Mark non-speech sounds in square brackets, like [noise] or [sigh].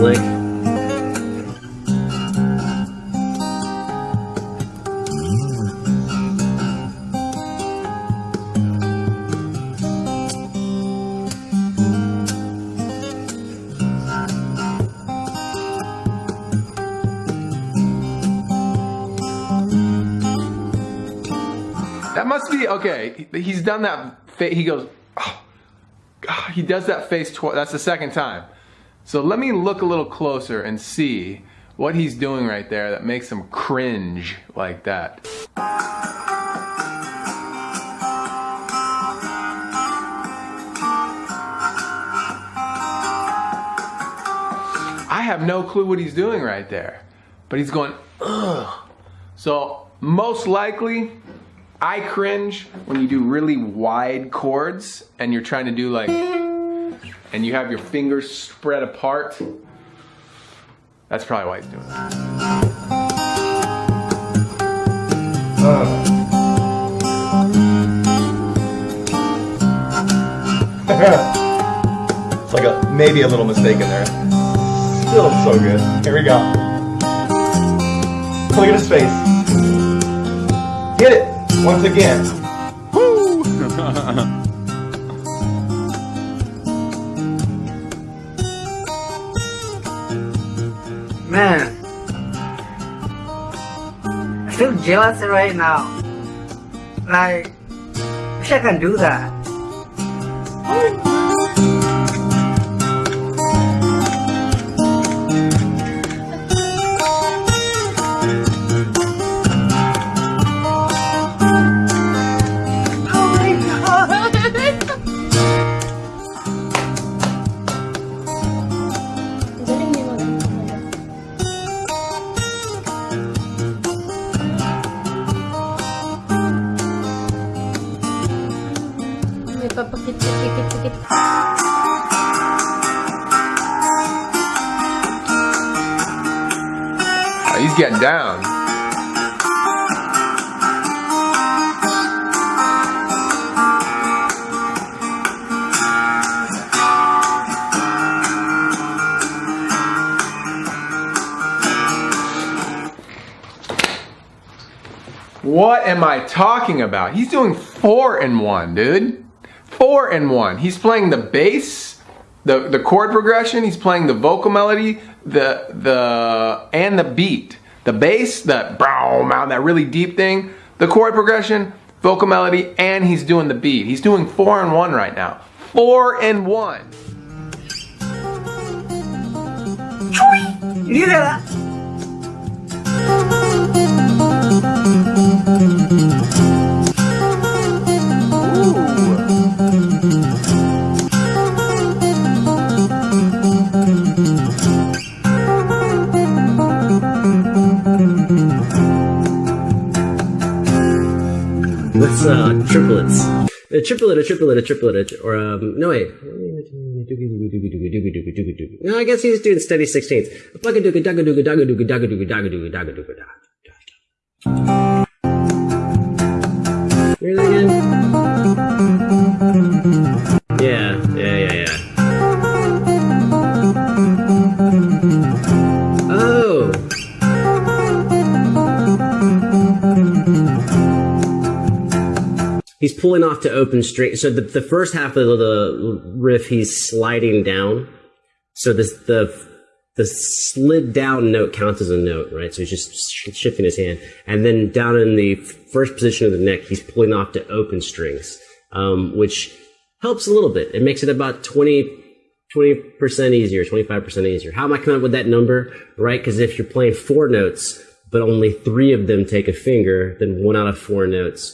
lick. That must be okay. He's done that. He goes. Oh, he does that face twice. That's the second time. So let me look a little closer and see what he's doing right there that makes him cringe like that. I have no clue what he's doing right there, but he's going ugh. So most likely, I cringe when you do really wide chords and you're trying to do like, and you have your fingers spread apart. That's probably why he's doing that. [laughs] It's like a maybe a little mistake in there. Still so good. Here we go. Look at his face. Hit it once again. [laughs] Man, I feel jealous right now. Like, wish I can do that. Oh, he's getting down. What am I talking about? He's doing four in one, dude. Four in one. He's playing the bass, the, the chord progression, he's playing the vocal melody, the the and the beat. The bass, the brow, that really deep thing, the chord progression, vocal melody, and he's doing the beat. He's doing four in one right now. Four in one. You hear that? What's uh, triplets? A triplet, a triplet, a triplet, or um, no wait. No, I guess he's doing steady sixteenths. Hear that again? He's pulling off to open string. So the, the first half of the riff, he's sliding down. So this, the the slid down note counts as a note, right? So he's just sh- shifting his hand, and then down in the first position of the neck, he's pulling off to open strings, um, which helps a little bit. It makes it about 20 percent easier, twenty five percent easier. How am I coming up with that number, right? Because if you're playing four notes, but only three of them take a finger, then one out of four notes